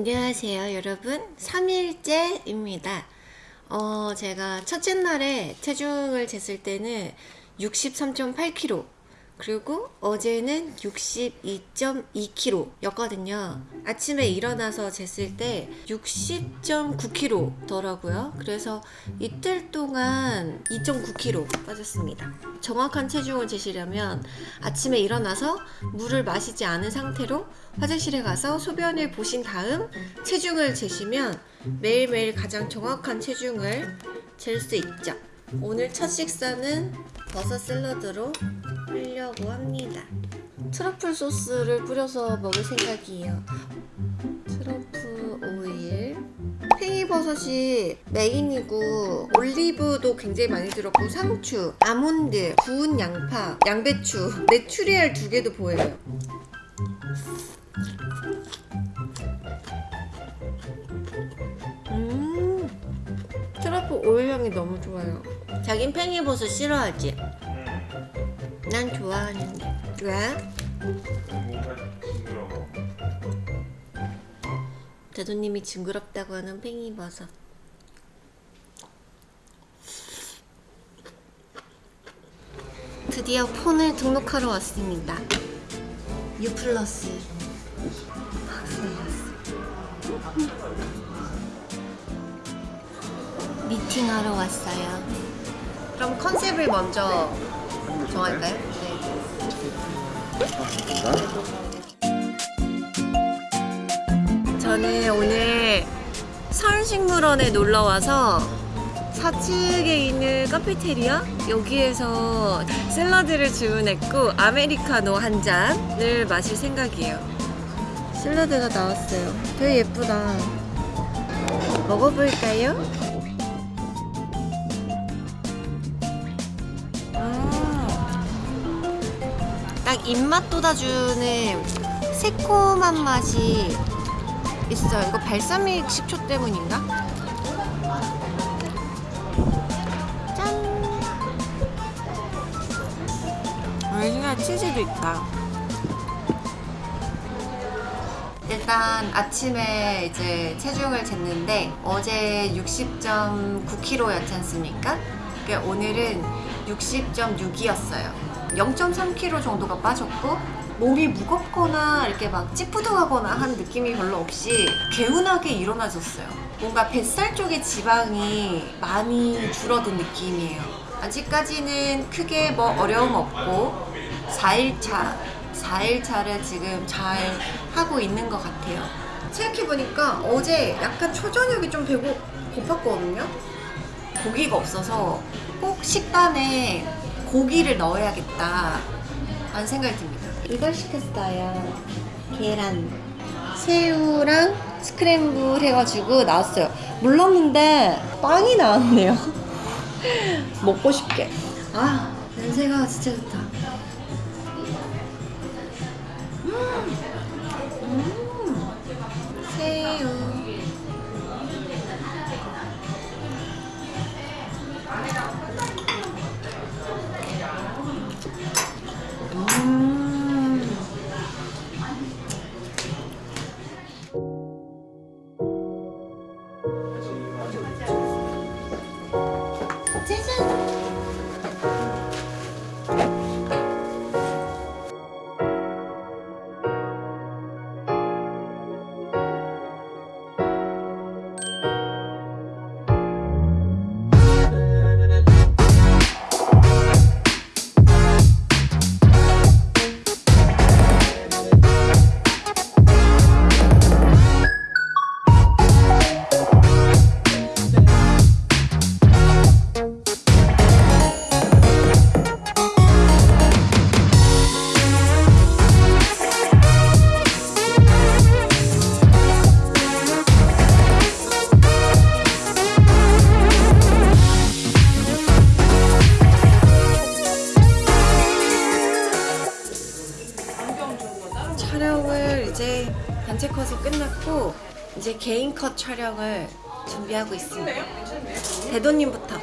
안녕하세요 여러분. 3일째입니다. 어 제가 첫째 날에 체중을 쟀을 때는 63.8kg 그리고 어제는 62.2kg 였거든요. 아침에 일어나서 쟀을 때 60.9kg 더라고요. 그래서 이틀 동안 2.9kg 빠졌습니다. 정확한 체중을 재시려면 아침에 일어나서 물을 마시지 않은 상태로 화장실에 가서 소변을 보신 다음 체중을 재시면 매일매일 가장 정확한 체중을 잴 수 있죠 오늘 첫 식사는 버섯 샐러드로 하려고 합니다. 트러플 소스를 뿌려서 먹을 생각이에요. 트러플 오일. 팽이버섯이 메인이고 올리브도 굉장히 많이 들었고 상추, 아몬드, 구운 양파, 양배추, 메추리알 두 개도 보여요. 음 트러플 오일 향이 너무 좋아요 자긴 팽이버섯 싫어하지? 난 좋아하는데. 왜? 대도님이 징그럽다고 하는 팽이버섯 드디어 폰을 등록하러 왔습니다. 유플러스. 미팅하러 왔어요 그럼 컨셉을 먼저 정할까요? 네. 저는 오늘 서울식물원에 놀러와서 사측에 있는 카페테리아 여기에서 샐러드를 주문했고 아메리카노 한 잔을 마실 생각이에요 샐러드가 나왔어요 되게 예쁘다 먹어볼까요? 딱 입맛 돋아주는 새콤한 맛이 있어요 이거 발사믹 식초 때문인가? 짠! 오리지널 치즈도 있다 일단 아침에 이제 체중을 쟀는데 어제 60.9kg였지 않습니까? 그러니까 오늘은 60.6이었어요 0.3kg 정도가 빠졌고 몸이 무겁거나 이렇게 막 찌뿌둥하거나 한 느낌이 별로 없이 개운하게 일어나졌어요. 뭔가 뱃살 쪽에 지방이 많이 줄어든 느낌이에요. 아직까지는 크게 뭐 어려움 없고 4일차 4일차를 지금 잘 하고 있는 것 같아요. 생각해보니까 어제 약간 초저녁이 좀 배고 고팠거든요. 고기가 없어서 꼭 식단에 고기를 넣어야겠다. 하는 생각이 듭니다. 이걸 시켰어요. 계란 새우랑 스크램블 해가지고 나왔어요. 몰랐는데 빵이 나왔네요. 먹고 싶게. 아 냄새가 진짜 좋다. 음, 음, 새우 이제 개인 컷 촬영을 준비하고 있습니다. 대도님부터.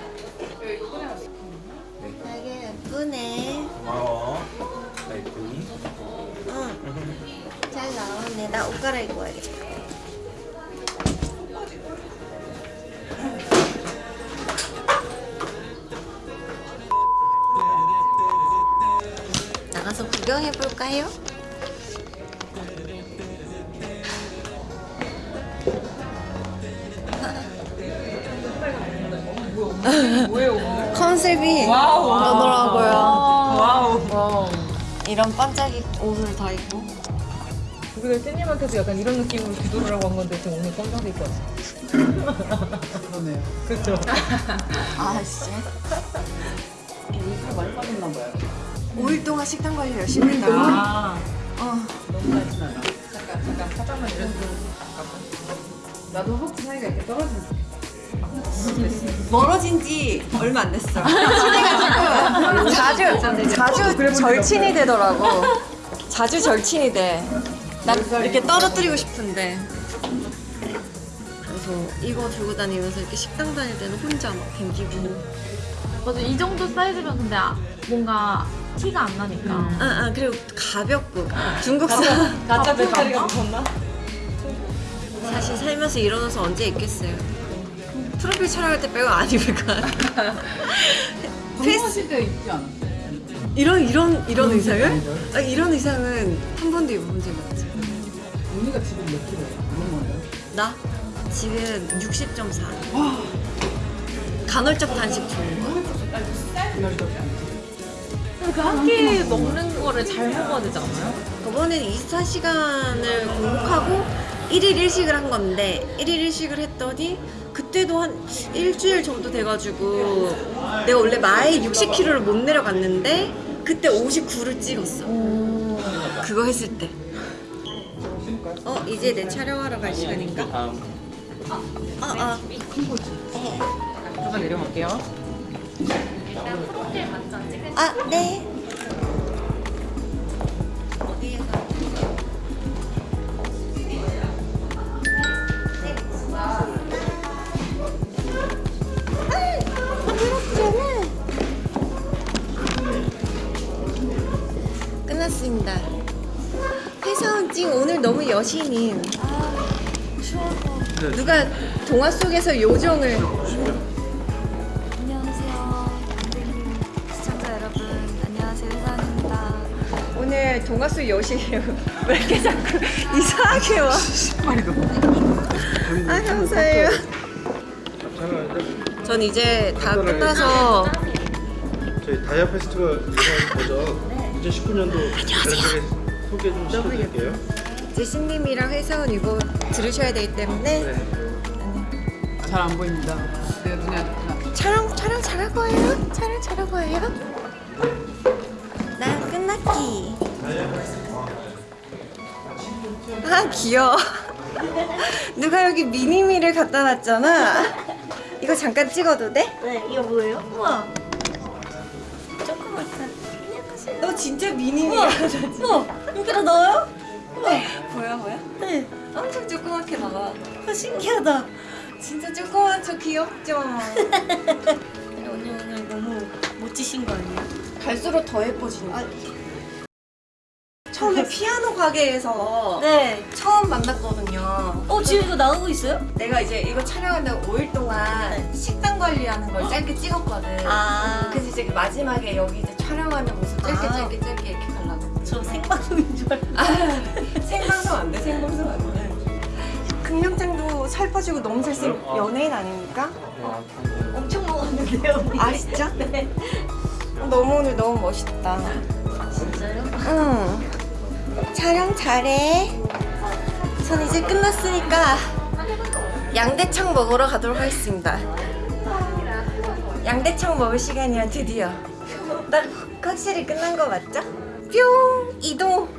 되게 예쁘네. 고마워. 나 예쁘니? 응잘 나왔네. 나 옷 갈아입어야겠다. 나가서 구경해볼까요? 뭐예요? 컨셉이 wow. 그러더라고요. wow. wow. 이런 반짝이 옷을 다 입고. 우리가 쌤님한테도 약간 이런 느낌으로 기도를 하고 한 건데 지금 오늘 검정색 입고 왔어. 그러네요. 그렇죠. 아 진짜? 살 많이 빠졌나 봐요. 5일 동안 식단 관리 열심히 했다. 아. 어. 너무 많진 않아. 잠깐 잠깐 화장만 이래도 잠깐만. 나도 혹시 사이가 이렇게 떨어지면 멀어진 지 얼마 안 됐어. 친해가지고 자주 자주 절친이 되더라고. 자주 절친이 돼. 난 이렇게 떨어뜨리고 싶은데. 그래서 이거 들고 다니면서 이렇게 식당 다닐 때는 혼자 막 댕기고. 맞아 이 정도 사이즈면 근데 아- 뭔가 티가 안 나니까 아, 아 그리고 가볍고 중국산. 가짜 배터리가 무섭나? 사실 살면서 옷은 언제 입겠어요. 프로필 촬영할 때 빼고 안 입을 것 같아. 페이스 공부하실 때 입지 않아? 이런 이런 이런 의상을? 아, 이런 의상은 한 번도 입어본 적이 없지. 언니가 지금 몇 킬로예요? 얼마 거예요? 나 지금 60.4. 간헐적 단식 좋은 거. 그한끼 먹는 거를 잘 먹어야 되지 않아요? 저번에는 24시간을 공복하고 1일 1식을 한 건데 1일 1식을 했더니 그때도 한 일주일 정도 돼가지고 내가 원래 마에 60kg를 못 내려갔는데 그때 59를 찍었어. 그거 했을 때. 어 이제 내 촬영하러 갈 시간인가? 아, 아. 잠깐 내려갈게요. 아, 네. 끝났습니다. 회사원 찡 오늘 너무 여신임. 누가 동화 속에서 요정을 안녕하세요. 시청자 여러분, 안녕하세요. 회사원입니다. 오늘 동화 속 여신이에요. 왜 이렇게 자꾸 이상하게 와? 아 감사해요. 전 이제 다 끝나서 저희 다이아 페스티벌 이번 버전 2019년도 간략하게 소개 좀 시켜드릴게요. 이제 신님이랑 회사원 이거 들으셔야 되기 때문에 네. 잘안 보입니다. 안 좋구나. 촬영 촬영 잘할 거예요? 촬영 잘할 거예요? 난 끝났기. 아 귀여워. 누가 여기 미니미를 갖다 놨잖아. 이거 잠깐 찍어도 돼? 네, 이거 뭐예요? 우와. 진짜 미니미야. 우와, 여기다 넣어요? 보여 보여? 네. 엄청 조그맣게 나와. 아, 신기하다. 진짜 조그맣죠 귀엽죠. 오늘 오늘 너무 멋지신 거 아니에요? 갈수록 더 예뻐지는 거. 처음에 피아노 가게에서 네. 처음 만났거든요. 어, 지금 이거 나오고 있어요? 내가 이제 이거 촬영한다고 5일 동안 식단 관리하는 걸 짧게 찍었거든. 아. 이제 마지막에 여기 이제 촬영하는 모습 짧게 아. 짧게 짧게 이렇게 가려고. 저 생방송인 줄 알고. 아, 생방송 안 돼, 생방송 안 돼. 금명장도 살 빠지고 너무 잘생 연예인 아닙니까? 엄청 먹었는데요. 아 진짜? 네. 너무 오늘 너무 멋있다. 진짜요? 응. 촬영 잘해. 전 이제 끝났으니까 양대창 먹으러 가도록 하겠습니다. 양대창 먹을 시간이야 드디어. 나 확실히 끝난 거 맞죠? 뿅 이동.